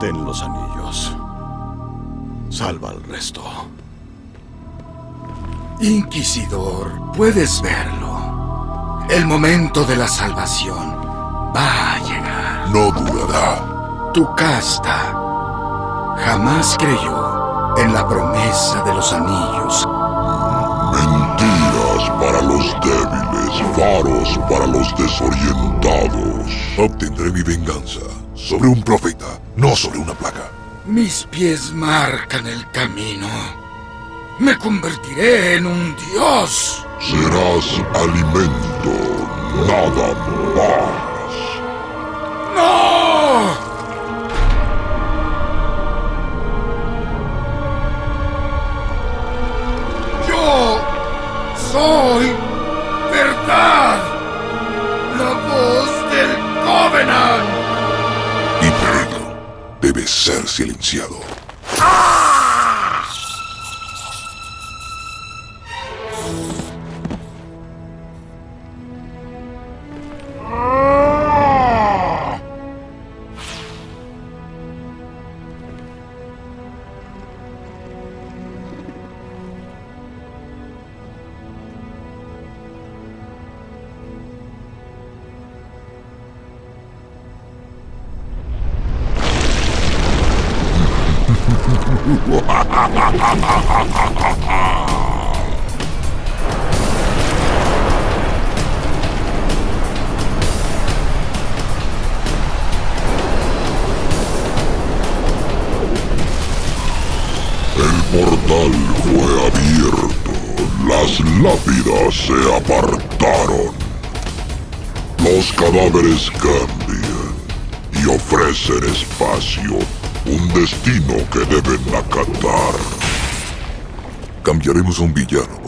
Ten los anillos. Salva al resto. Inquisidor, puedes verlo. El momento de la salvación va a llegar. No durará. Tu casta jamás creyó en la promesa de los anillos. Los faros para los desorientados. Obtendré mi venganza sobre un profeta, no sobre una plaga. Mis pies marcan el camino. Me convertiré en un dios. Serás alimento, nada más. Verdad. La voz del Covenant. Y Pedro debe ser silenciado. El portal fue abierto. Las lápidas se apartaron. Los cadáveres cambian y ofrecen espacio, un destino que deben acatar. Cambiaremos a un villano